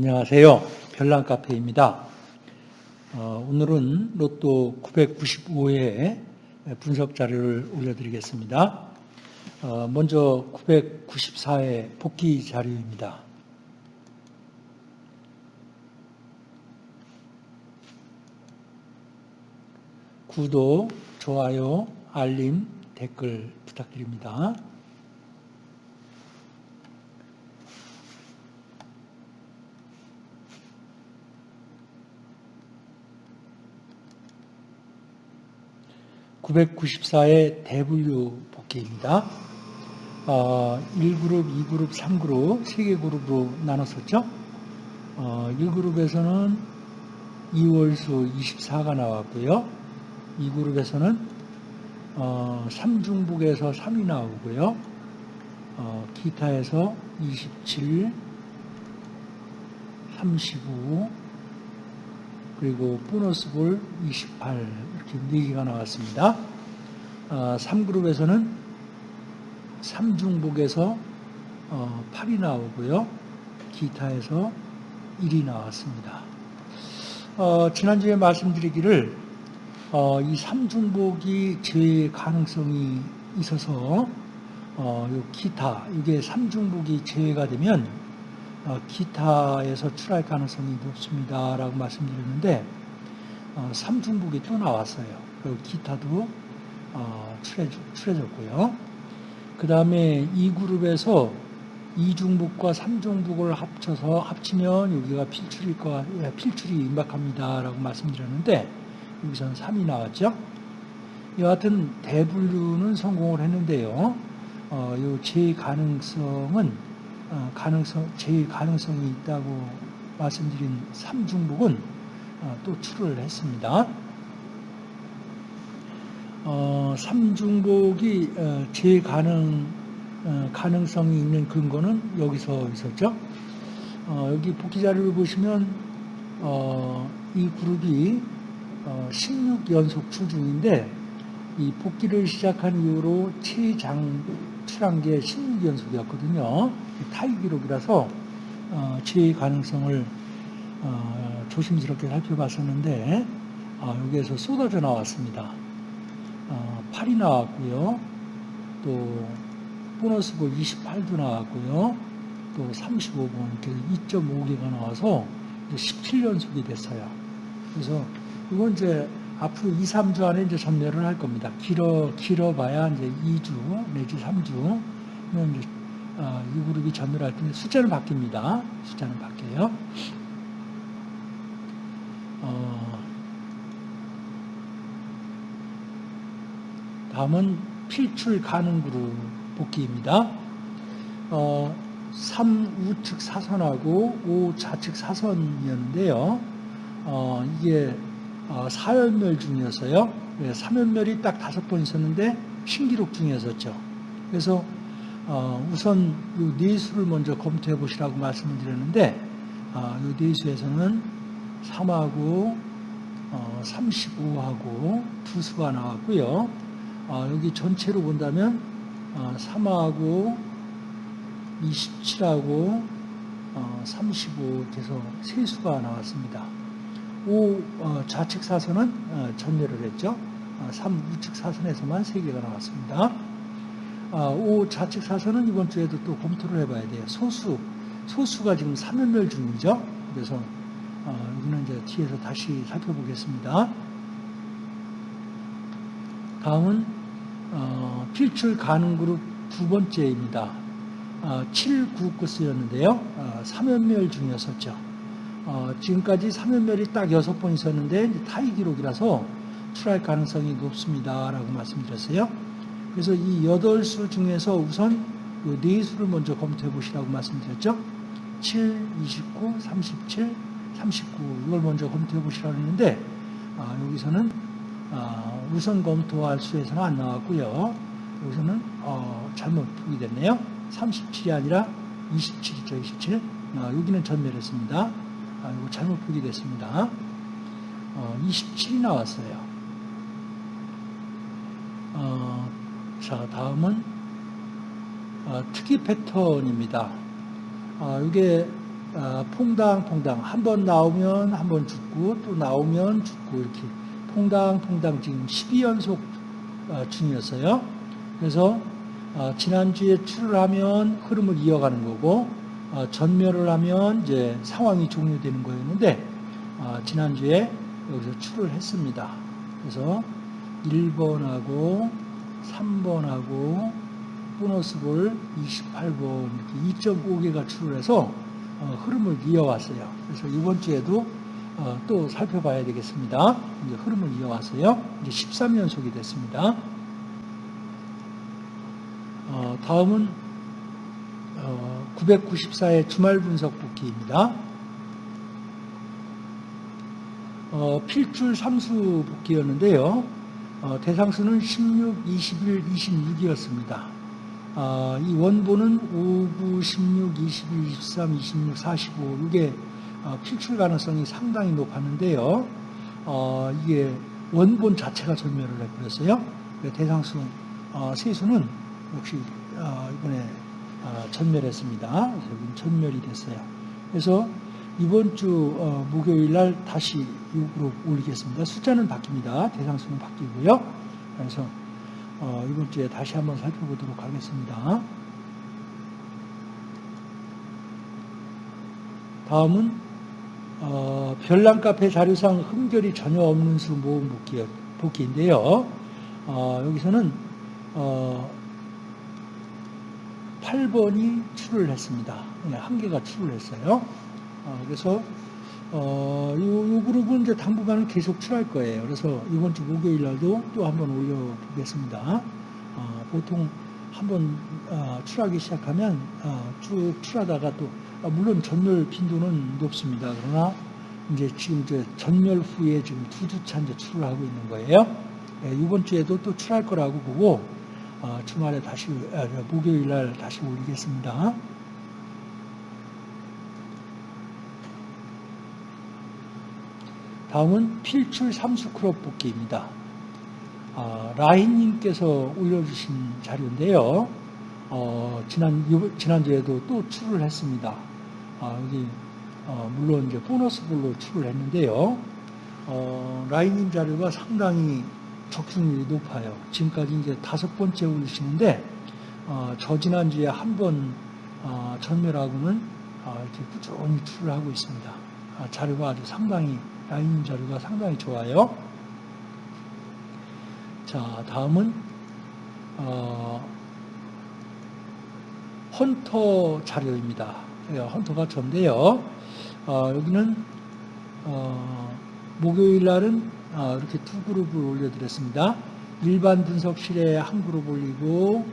안녕하세요. 별난카페입니다. 어, 오늘은 로또 995회 분석 자료를 올려드리겠습니다. 어, 먼저 994회 복귀 자료입니다. 구독, 좋아요, 알림, 댓글 부탁드립니다. 994의 대분류 복귀입니다. 어, 1그룹, 2그룹, 3그룹, 3개 그룹으로 나눴었죠. 어, 1그룹에서는 2월수 24가 나왔고요. 2그룹에서는 어, 3중북에서 3이 나오고요. 어, 기타에서 27, 35, 그리고 보너스 볼 28 이렇게 4개가 나왔습니다. 어, 3그룹에서는 3중복에서 어, 8이 나오고요. 기타에서 1이 나왔습니다. 어, 지난주에 말씀드리기를 어, 이 3중복이 제외 가능성이 있어서 어, 요 기타 이게 3중복이 제외가 되면 어, 기타에서 출할 가능성이 높습니다. 라고 말씀드렸는데 어, 삼중북이 또 나왔어요. 그리고 기타도 어, 출해졌고요. 그 다음에 이 그룹에서 이중북과 삼중북을 합쳐서 합치면 여기가 필출일 거 예, 필출이 임박합니다. 라고 말씀드렸는데 여기서는 3이 나왔죠. 여하튼 대분류는 성공을 했는데요. 어, 요제 가능성은 어, 가능성, 제일 가능성이 있다고 말씀드린 삼중복은 어, 또 출을 했습니다. 어, 삼중복이 제일 가능, 가능성이 있는 근거는 여기서 있었죠. 여기 복귀 자료를 보시면 이 그룹이 16연속 출중인데 이 복귀를 시작한 이후로 최장 출한 게 16연속이었거든요. 타이 기록이라서 어, 제 가능성을 어, 조심스럽게 살펴봤었는데 어, 여기에서 쏟아져 나왔습니다. 어, 8이 나왔고요. 또 보너스볼 28도 나왔고요. 또 35번 이렇게 2.5개가 나와서 17연속이 됐어요. 그래서 이건 이제 앞으로 2, 3주 안에 이제 전멸을 할 겁니다. 길어, 길어봐야 이제 2주 내지 3주. 이제 어, 이 그룹이 전멸할 때 숫자는 바뀝니다. 숫자는 바뀌어요. 어, 다음은 필출 가능 그룹 복귀입니다. 어, 3 우측 사선하고 5 좌측 사선이었는데요. 어, 이게 어, 사연멸 중이어서요. 3연멸이 딱 다섯 번 있었는데 신기록 중이었었죠. 그래서 어, 우선 이 네수를 먼저 검토해 보시라고 말씀을 드렸는데 어, 이 네수에서는 3하고 35하고 두 수가 나왔고요. 여기 전체로 본다면 3하고 27하고 35 돼서 세 수가 나왔습니다. 5 어, 좌측 사선은 어, 전멸을 했죠. 3 어, 우측 사선에서만 3개가 나왔습니다. 5 좌측 사선은 이번 주에도 또 검토를 해봐야 돼요. 소수, 소수가 지금 3연멸 중이죠. 그래서 여기는 이제 뒤에서 다시 살펴보겠습니다. 다음은 필출 가능 그룹 두 번째입니다. 7, 9 코스였는데요. 3연멸 중이었었죠. 어, 지금까지 3연멸이 딱 6번 있었는데 타이 기록이라서 출할 가능성이 높습니다. 라고 말씀드렸어요. 그래서 이 8수 중에서 우선 이 4수를 먼저 검토해 보시라고 말씀드렸죠. 7, 29, 37, 39 이걸 먼저 검토해 보시라고 했는데 아, 여기서는 아, 우선 검토할 수에서는 안 나왔고요. 여기서는 어, 잘못 보게 됐네요. 37이 아니라 27이죠. 27. 아, 여기는 전멸했습니다. 아, 이거 잘못 보게 됐습니다. 어, 27이 나왔어요. 어, 자, 다음은 어, 특이 패턴입니다. 어, 이게 어, 퐁당퐁당 한 번 나오면 한 번 죽고 또 나오면 죽고 이렇게 퐁당퐁당 지금 12연속 어, 중이었어요. 그래서 어, 지난주에 출을 하면 흐름을 이어가는 거고 어, 전멸을 하면 이제 상황이 종료되는 거였는데 어, 지난주에 여기서 출을 했습니다. 그래서 1번하고 3번하고 보너스볼 28번 이렇게 2.5개가 출을 해서 어, 흐름을 이어왔어요. 그래서 이번 주에도 어, 또 살펴봐야 되겠습니다. 이제 흐름을 이어왔어요. 이제 13연속이 됐습니다. 어, 다음은 994의 주말 분석 복귀입니다. 어, 필줄 삼수 복귀였는데요. 어, 대상수는 16, 21, 26이었습니다. 어, 이 원본은 5, 9, 16, 21, 23, 26, 45 이게 어, 필출 가능성이 상당히 높았는데요. 어, 이게 원본 자체가 전멸을 해버렸어요. 대상수 어, 세수는 역시 어, 이번에 어, 전멸했습니다. 전멸이 됐어요. 그래서 이번 주 어, 목요일 날 다시 6으로 올리겠습니다. 숫자는 바뀝니다. 대상수는 바뀌고요. 그래서 어, 이번 주에 다시 한번 살펴보도록 하겠습니다. 다음은 어, 별난 카페 자료상 흠결이 전혀 없는 수 모음 복귀, 복귀인데요. 어, 여기서는 어, 8번이 출을 했습니다. 네, 한 개가 출을 했어요. 어, 그래서 어, 그룹은 이제 당분간은 계속 출할 거예요. 그래서 이번 주 목요일 날도 또 한번 올려보겠습니다. 어, 보통 한번 어, 출하기 시작하면 어, 쭉 출하다가 또 아, 물론 전멸 빈도는 높습니다. 그러나 이제 지금 이제 전멸 후에 지금 두 주차 이제 출을 하고 있는 거예요. 예, 이번 주에도 또 출할 거라고 보고 어, 주말에 다시 아, 목요일 날 다시 올리겠습니다. 다음은 필출 삼수 크롭 복귀입니다. 아, 라인님께서 올려주신 자료인데요. 어, 지난, 지난주에도 또 출을 했습니다. 아, 여기, 어, 물론 이제 보너스 볼로 출을 했는데요. 어, 라인님 자료가 상당히 적중률이 높아요. 지금까지 이제 다섯 번째 올리시는데, 어, 저 지난주에 한번 어, 전멸하고는 어, 이렇게 꾸준히 출을 하고 있습니다. 아, 자료가 아주 상당히 라인 자료가 상당히 좋아요. 자, 다음은 어, 헌터 자료입니다. 헌터가 전데요. 어, 여기는 어, 목요일 날은 어, 이렇게 두 그룹을 올려드렸습니다. 일반 분석실에 한 그룹 올리고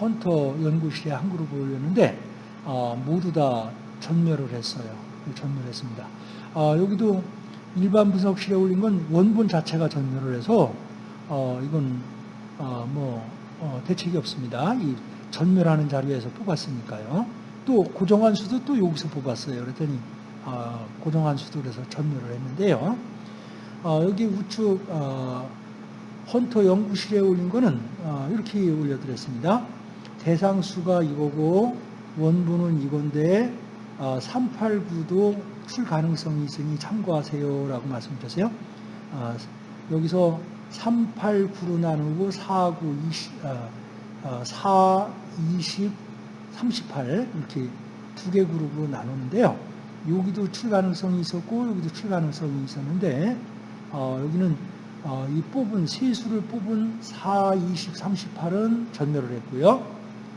헌터 연구실에 한 그룹을 올렸는데 어, 모두 다 전멸을 했어요. 전멸했습니다. 어, 여기도 일반 분석실에 올린 건 원본 자체가 전멸을 해서 어, 이건 어, 뭐 어, 대책이 없습니다. 이 전멸하는 자료에서 뽑았으니까요. 또 고정한 수도 또 여기서 뽑았어요. 그랬더니 어, 고정한 수도 그래서 전멸을 했는데요. 어, 여기 우측 어, 헌터 연구실에 올린 거는 어, 이렇게 올려드렸습니다. 대상수가 이거고 원본은 이건데 389도 어, 출 가능성이 있으니 참고하세요 라고 말씀드렸어요. 아, 여기서 3, 8, 9로 나누고 4, 9, 20, 아, 4, 20, 38 이렇게 두 개 그룹으로 나누는데요. 여기도 출 가능성이 있었고 여기도 출 가능성이 있었는데 어, 여기는 어, 이 뽑은 세수를 뽑은 4, 20, 38은 전멸을 했고요.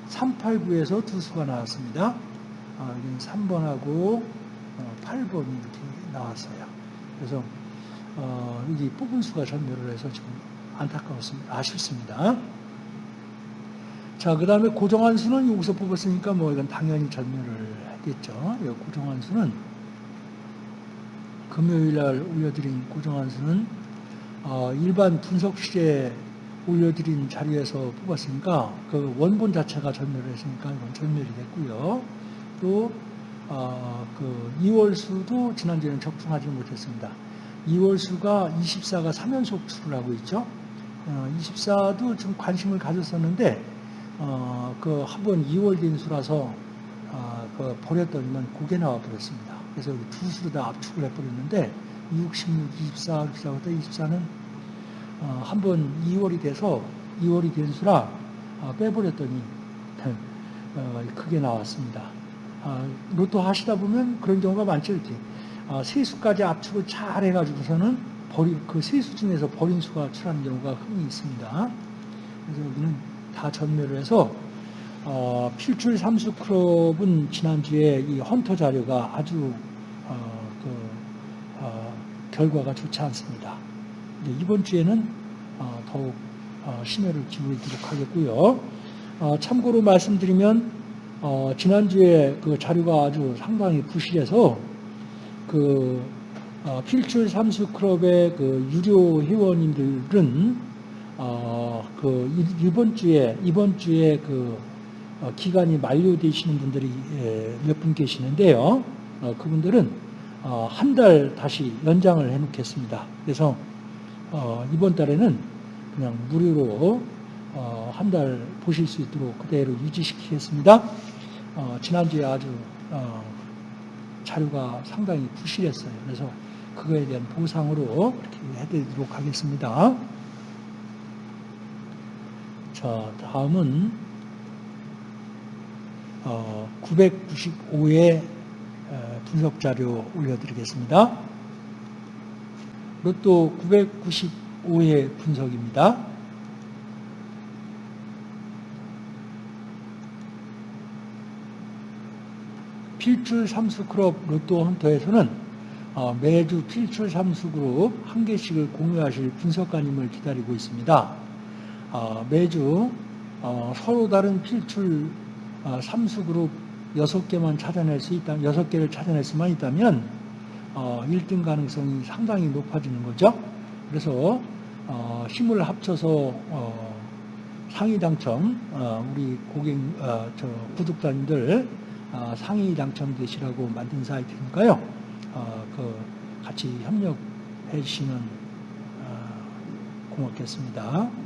3, 8, 9에서 두 수가 나왔습니다. 어, 여기는 3번하고 8번이 어, 이렇게 나왔어요. 그래서 어, 여기 뽑은 수가 전멸을 해서 지금 안타까웠습니다. 아쉽습니다. 자, 그 다음에 고정한 수는 여기서 뽑았으니까 뭐 이건 당연히 전멸을 하겠죠. 고정한 수는 금요일 날 올려드린 고정한 수는 어, 일반 분석실에 올려드린 자리에서 뽑았으니까 그 원본 자체가 전멸을 했으니까 이건 전멸이 됐고요. 또 어, 그 2월 수도 지난주에는 적중하지 못했습니다. 2월 수가 24가 3연속 출을 하고 있죠. 어, 24도 좀 관심을 가졌었는데 어, 그 한 번 2월 된 수라서 어, 그 버렸더니만 고개 나와 버렸습니다. 그래서 여기 두 수로 다 압축을 해버렸는데 6, 16, 24, 24부터 24는 어, 한번 2월이 돼서 2월이 된 수라 어, 빼버렸더니 어, 크게 나왔습니다. 아, 로또 하시다 보면 그런 경우가 많죠. 이렇게 아, 세수까지 압축을 잘 해가지고서는 버린 그 세수 중에서 버린 수가 출하는 경우가 흔히 있습니다. 그래서 여기는 다 전멸을 해서 어, 필출 삼수 클럽은 지난주에 이 헌터 자료가 아주 어, 그, 어, 결과가 좋지 않습니다. 이번 주에는 어, 더욱 어, 심혈을 기울이도록 하겠고요. 어, 참고로 말씀드리면 어, 지난주에 그 자료가 아주 상당히 부실해서 그 어, 필출 삼수 클럽의 그 유료 회원님들은 어, 그 이- 이번 주에 이번 주에 그 어, 기간이 만료되시는 분들이 예, 몇분 계시는데요. 어, 그분들은 어, 한 달 다시 연장을 해놓겠습니다. 그래서 어, 이번 달에는 그냥 무료로 어, 한달 보실 수 있도록 그대로 유지시키겠습니다. 어, 지난주에 아주 어, 자료가 상당히 부실했어요. 그래서 그거에 대한 보상으로 이렇게 해드리도록 하겠습니다. 자, 다음은 어, 995회 분석 자료 올려드리겠습니다. 로또 995회 분석입니다. 필출 삼수 그룹 로또 헌터에서는 어, 매주 필출 삼수 그룹 한 개씩을 공유하실 분석가님을 기다리고 있습니다. 어, 매주 어, 서로 다른 필출 어, 삼수 그룹 6개만 찾아낼 수 있다, 6개를 찾아낼 수만 있다면 어, 1등 가능성이 상당히 높아지는 거죠. 그래서 어, 힘을 합쳐서 어, 상위 당첨 어, 우리 고객 어, 저 구독자님들 어, 상위 당첨되시라고 만든 사이트니까요. 어, 그 같이 협력해 주시면 어, 고맙겠습니다.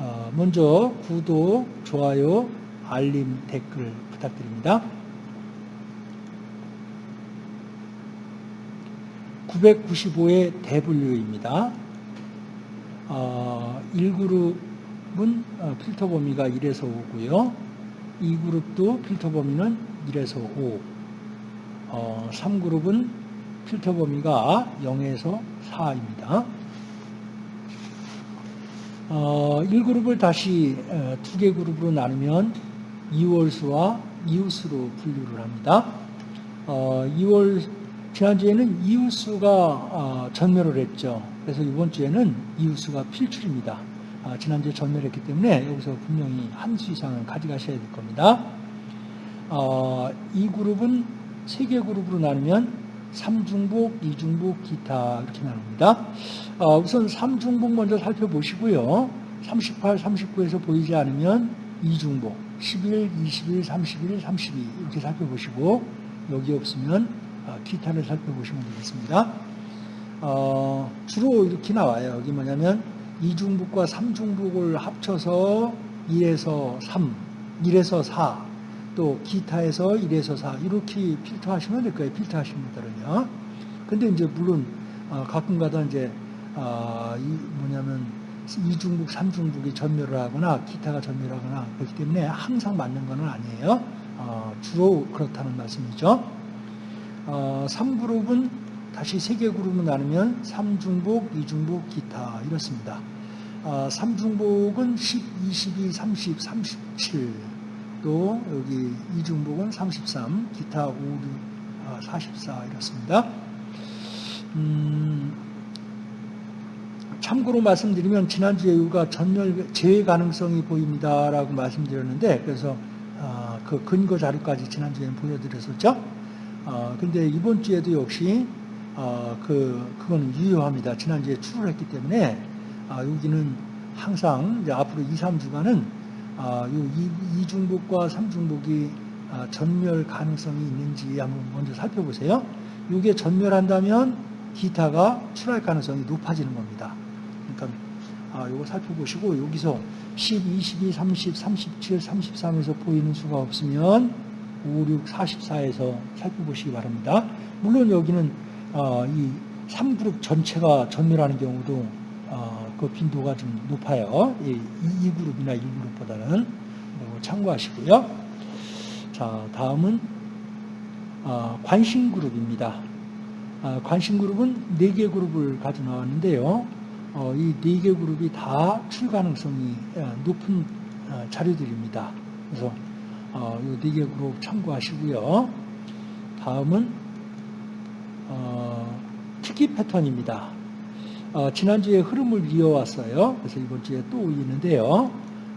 어, 먼저 구독, 좋아요, 알림, 댓글 부탁드립니다. 995의 대분류입니다. 어, 1그룹은 어, 필터 범위가 1에서 5고요. 2그룹도 필터 범위는 1에서 5. 어, 3그룹은 필터 범위가 0에서 4입니다. 어, 1그룹을 다시 어, 두개 그룹으로 나누면 2월수와 이웃수로 분류를 합니다. 어, 2월 지난주에는 이웃수가 어, 전멸을 했죠. 그래서 이번 주에는 이웃수가 필출입니다. 아, 지난주에 전멸했기 때문에 여기서 분명히 한 수 이상은 가져가셔야 될 겁니다. 어, 이 그룹은 세 개 그룹으로 나누면 삼중복, 이중복, 기타 이렇게 나눕니다. 어, 우선 삼중복 먼저 살펴보시고요. 38, 39에서 보이지 않으면 이중복, 11, 21, 31, 32 이렇게 살펴보시고 여기 없으면 어, 기타를 살펴보시면 되겠습니다. 어, 주로 이렇게 나와요. 여기 뭐냐면 이중복과 삼중복을 합쳐서 1에서 3, 1에서 4, 또 기타에서 1에서 4 이렇게 필터하시면 될 거예요. 필터하시는 분들은요. 근데 이제 물론 어, 가끔가다 이제 아, 이 뭐냐면 이중복, 삼중복이 전멸을 하거나 기타가 전멸하거나 그렇기 때문에 항상 맞는 건 아니에요. 어, 주로 그렇다는 말씀이죠. 어, 3그룹은 다시 세개 그룹으로 나누면 3중복, 2중복, 기타 이렇습니다. 어, 3중복은 10, 22, 30, 37, 또 여기 2중복은 33, 기타 5, 6, 아, 44 이렇습니다. 음, 참고로 말씀드리면 지난주에 우리가 전멸 재해 가능성이 보입니다라고 말씀드렸는데 그래서 아, 그 근거 자료까지 지난주에 보여드렸었죠. 아, 근데 이번 주에도 역시 아, 그 그건 유효합니다. 지난주에 출을 했기 때문에 아, 여기는 항상 이제 앞으로 2, 3주간은 아, 요 이, 이중복과 삼중복이 아, 전멸 가능성이 있는지 한번 먼저 살펴보세요. 이게 전멸한다면 기타가 출할 가능성이 높아지는 겁니다. 그러니까 아, 요거 살펴보시고 여기서 10, 22, 30, 37, 33에서 보이는 수가 없으면 5, 6, 44에서 살펴보시기 바랍니다. 물론 여기는 어, 이 3그룹 전체가 전멸하는 경우도 어, 그 빈도가 좀 높아요. 이 2그룹이나 1그룹보다는 참고하시고요. 자, 다음은 어, 관심 그룹입니다. 어, 관심 그룹은 4개 그룹을 가져 나왔는데요. 어, 이 4개 그룹이 다 출 가능성이 어, 높은 어, 자료들입니다. 그래서 어, 이 4개 그룹 참고하시고요. 다음은 어, 특기 패턴입니다. 어, 지난주에 흐름을 이어왔어요. 그래서 이번 주에 또 있는데요.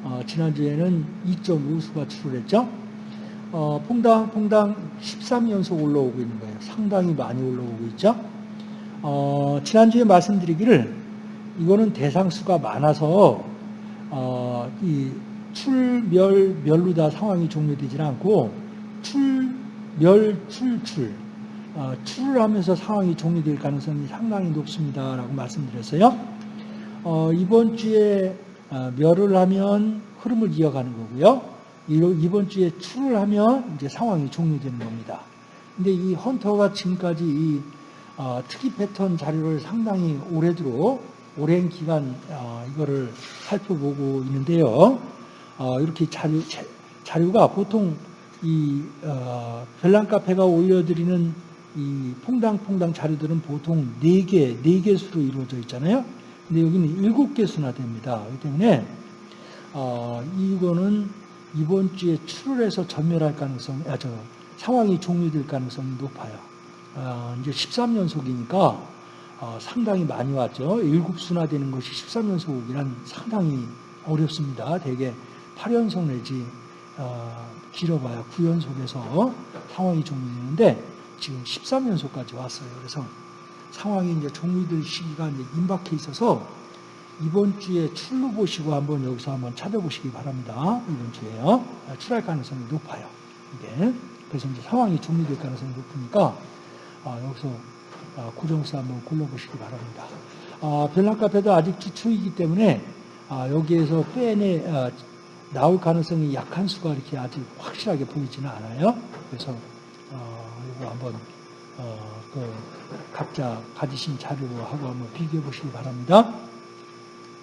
어, 지난주에는 2.5수가 출을했죠. 어, 퐁당 퐁당 13연속 올라오고 있는 거예요. 상당히 많이 올라오고 있죠. 어, 지난주에 말씀드리기를 이거는 대상수가 많아서 어, 이 출멸 멸루다 상황이 종료되지 않고 출멸 출출 어, 출을 하면서 상황이 종료될 가능성이 상당히 높습니다라고 말씀드렸어요. 어, 이번 주에 어, 멸을 하면 흐름을 이어가는 거고요. 이번 주에 출을 하면 이제 상황이 종료되는 겁니다. 근데 이 헌터가 지금까지 이 어, 특이 패턴 자료를 상당히 오래도록 오랜 기간 어, 이거를 살펴보고 있는데요. 어, 이렇게 자료, 자료가 보통 이 어, 별난 카페가 올려드리는 이 퐁당퐁당 자료들은 보통 4개, 4개 수로 이루어져 있잖아요. 근데 여기는 7개 수나 됩니다. 그렇기 때문에 어, 이거는 이번 주에 출혈해서 전멸할 가능성, 아, 저, 상황이 종료될 가능성이 높아요. 어, 이제 13연속이니까 어, 상당히 많이 왔죠. 7수나 되는 것이 13연속이란 상당히 어렵습니다. 대개 8연속 내지 어, 길어봐야 9연속에서 상황이 종료되는데 지금 13연속까지 왔어요. 그래서 상황이 이제 종료될 시기가 이제 임박해 있어서 이번 주에 출루 보시고 한번 여기서 한번 찾아보시기 바랍니다. 이번 주에요. 출할 가능성이 높아요. 이게. 그래서 이제 상황이 종료될 가능성이 높으니까 아, 여기서 아, 고정수 한번 골라보시기 바랍니다. 아, 별난카페도 아직 주초이기 때문에 아, 여기에서 빼내 아, 나올 가능성이 약한 수가 이렇게 아직 확실하게 보이지는 않아요. 그래서 어, 한번 어, 그 각자 가지신 자료하고 한번 비교해 보시기 바랍니다.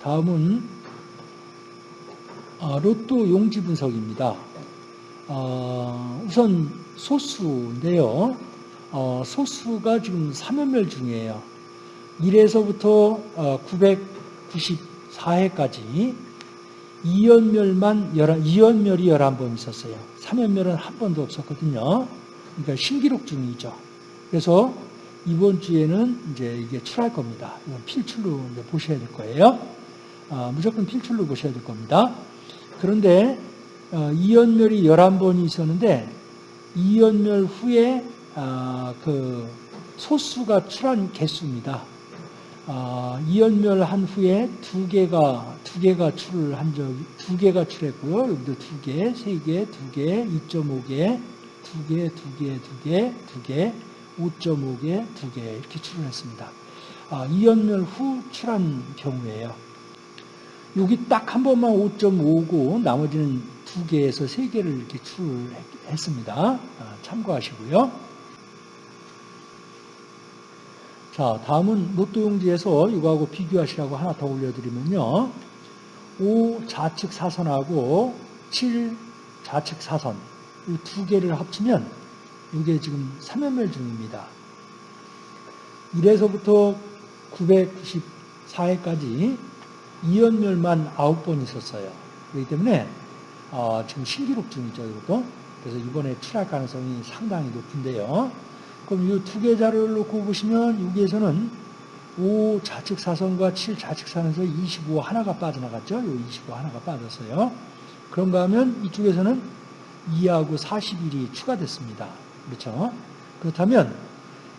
다음은 어, 로또 용지 분석입니다. 어, 우선 소수인데요. 어, 소수가 지금 3연멸 중이에요. 1에서부터 994회까지 2연멸만 11, 2연멸이 11번 있었어요. 3연멸은 한 번도 없었거든요. 그러니까 신기록 중이죠. 그래서 이번 주에는 이제 이게 출할 겁니다. 이건 필출로 보셔야 될 거예요. 어, 무조건 필출로 보셔야 될 겁니다. 그런데 어, 이연멸이 11번이 있었는데 이연멸 후에 어, 그 소수가 출한 개수입니다. 어, 이연멸 한 후에 두 개가 두 개가 출을 한 적이 두 개가 출했고요. 여기도 두 개, 세 개, 두 개, 2.5개, 두 개, 두 개, 두 개, 두 개, 5.5개, 두개 이렇게 출을 했습니다. 아, 이연멸 후 출한 경우에요. 여기 딱 한 번만 5.5고 나머지는 두 개에서 세 개를 이렇게 출했습니다. 아, 참고하시고요. 자, 다음은 로또 용지에서 이거하고 비교하시라고 하나 더 올려드리면요. 5 좌측 사선하고 7 좌측 사선 이 두 개를 합치면 이게 지금 3연멸 중입니다. 1에서부터 994회까지 2연멸만 9번 있었어요. 그렇기 때문에 어, 지금 신기록 중이죠. 이것도. 그래서 이번에 출할 가능성이 상당히 높은데요. 그럼 이 두 개 자료를 놓고 보시면 여기에서는 5 좌측 사선과 7 좌측 사선에서 25 하나가 빠져나갔죠. 이25 하나가 빠졌어요. 그런가 하면 이쪽에서는 2하고 41이 추가됐습니다. 그렇죠? 그렇다면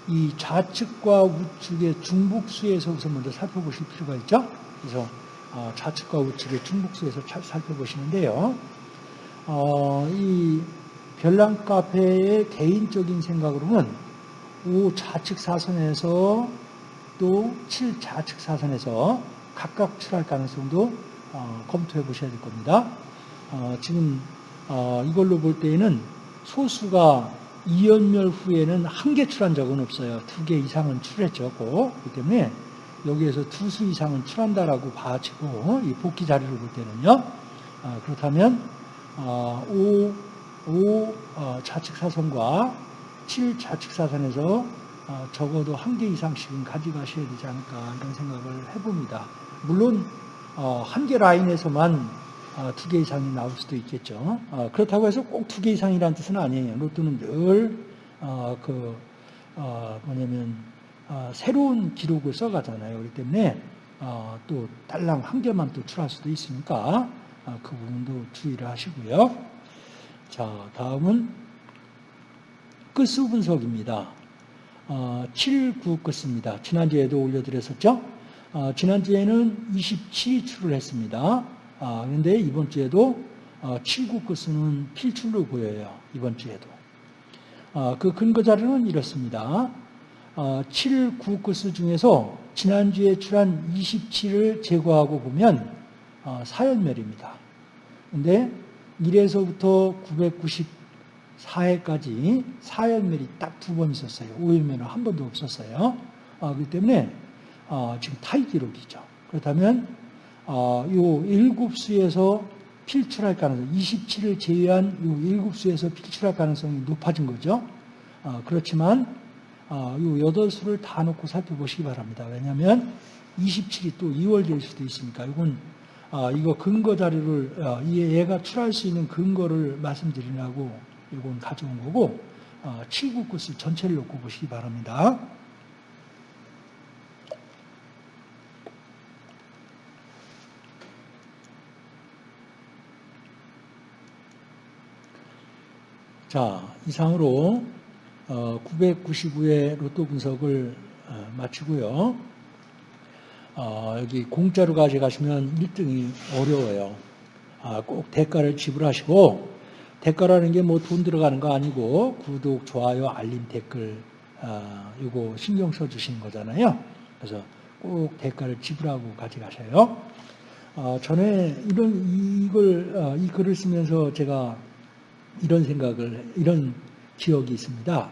이 좌측과 우측의 중복수에서 우선 먼저 살펴보실 필요가 있죠. 그래서 어, 좌측과 우측의 중복수에서 살펴보시는데요. 어, 이 별난 카페의 개인적인 생각으로는 5 좌측 사선에서 또 7 좌측 사선에서 각각 출할 가능성도 어, 검토해 보셔야 될 겁니다. 어, 지금 어, 이걸로 볼 때에는 소수가 이연멸 후에는 한 개 출한 적은 없어요. 두 개 이상은 출했죠. 고. 그렇기 때문에 여기에서 두 수 이상은 출한다라고 봐지고 이 복귀 자료를 볼 때는요. 아, 그렇다면 어, 5, 5 어, 좌측 사선과 7 좌측 사선에서 어, 적어도 한 개 이상씩은 가져가셔야 되지 않을까 이런 생각을 해봅니다. 물론 어, 한 개 라인에서만 어, 두 개 이상이 나올 수도 있겠죠. 어, 그렇다고 해서 꼭 두 개 이상이라는 뜻은 아니에요. 로또는 늘, 어, 그, 어, 뭐냐면, 어, 새로운 기록을 써가잖아요. 그렇기 때문에, 어, 또 딸랑 한 개만 또 출할 수도 있으니까, 어, 그 부분도 주의를 하시고요. 자, 다음은 끝수 분석입니다. 어, 7, 9 끝입니다. 지난주에도 올려드렸었죠? 어, 지난주에는 27이 출을 했습니다. 아, 그런데 이번 주에도 어, 7구 끝은 필출로 보여요. 이번 주에도. 어, 그 근거 자료는 이렇습니다. 어, 7, 9 끝수 중에서 지난주에 출한 27을 제거하고 보면 어, 사연멸입니다. 근데 1에서부터 994회까지 사연멸이 딱 두 번 있었어요. 오연멸은 한 번도 없었어요. 어, 그렇기 때문에 어, 지금 타이 기록이죠. 그렇다면 어, 요 일곱 수에서 필출할 가능성, 27을 제외한 요 일곱 수에서 필출할 가능성이 높아진 거죠. 어, 그렇지만 어, 요 여덟 수를 다 놓고 살펴보시기 바랍니다. 왜냐하면 27이 또 2월 될 수도 있으니까 이건 어, 이거 근거 자료를 어, 이 얘가 출할 수 있는 근거를 말씀드리려고 이건 가져온 거고 어, 7구 끝을 전체를 놓고 보시기 바랍니다. 자, 이상으로 999회 로또 분석을 어, 마치고요. 어, 여기 공짜로 가져가시면 1등이 어려워요. 아, 꼭 대가를 지불하시고 대가라는 게 뭐 돈 들어가는 거 아니고 구독, 좋아요, 알림, 댓글 아, 이거 신경 써주시는 거잖아요. 그래서 꼭 대가를 지불하고 가져가셔요. 어, 전에 이런 이걸 이 글을 쓰면서 제가 이런 생각을, 이런 기억이 있습니다.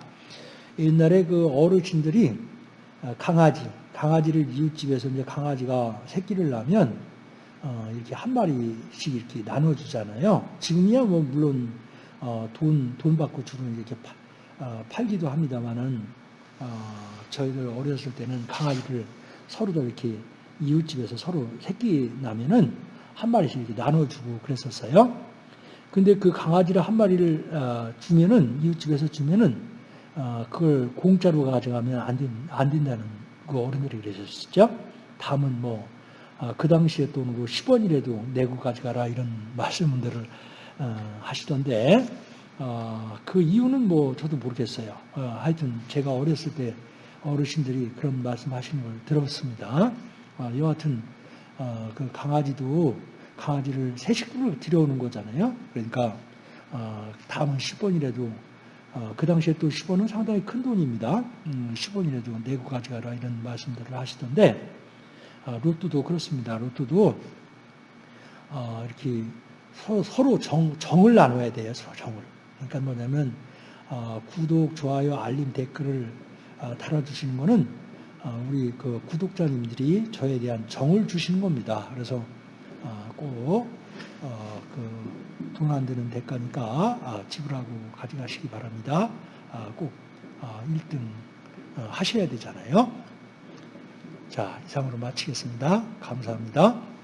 옛날에 그 어르신들이 어, 강아지, 강아지를 이웃집에서 이제 강아지가 새끼를 낳으면 어, 이렇게 한 마리씩 이렇게 나눠주잖아요. 지금이야 뭐 물론 어, 돈, 돈 받고 주는 이렇게 파, 어, 팔기도 합니다만은 어, 저희들 어렸을 때는 강아지를 서로도 이렇게 이웃집에서 서로 새끼 나면은 한 마리씩 이렇게 나눠주고 그랬었어요. 근데 그 강아지를 한 마리를 어, 주면은 이웃집에서 주면은 어, 그걸 공짜로 가져가면 안, 된, 안 된다는 그 어른들이 그러셨죠. 다음은 뭐그 어, 당시에 또 10원이라도 뭐 내고 가져가라 이런 말씀들을 하시던데 그 이유는 뭐 저도 모르겠어요. 하여튼 제가 어렸을 때 어르신들이 그런 말씀하시는 걸 들었습니다. 여하튼 그 강아지도 강아지를 새 식구를 들여오는 거잖아요. 그러니까 어, 다음은 10원이라도 어, 그 당시에 또 10원은 상당히 큰 돈입니다. 음, 10원이라도 내고 가져가라 이런 말씀들을 하시던데 어, 로또도 그렇습니다. 로또도 어, 이렇게 서로, 서로 정, 정을 나눠야 돼요. 서로 정을. 그러니까 뭐냐면 어, 구독, 좋아요, 알림, 댓글을 어, 달아주시는 거는 우리 그 구독자님들이 저에 대한 정을 주시는 겁니다. 그래서 아, 꼭돈 어, 안 드는 대가니까 아, 지불하고 가져가시기 바랍니다. 아, 꼭 1등 어, 하셔야 되잖아요. 자, 이상으로 마치겠습니다. 감사합니다.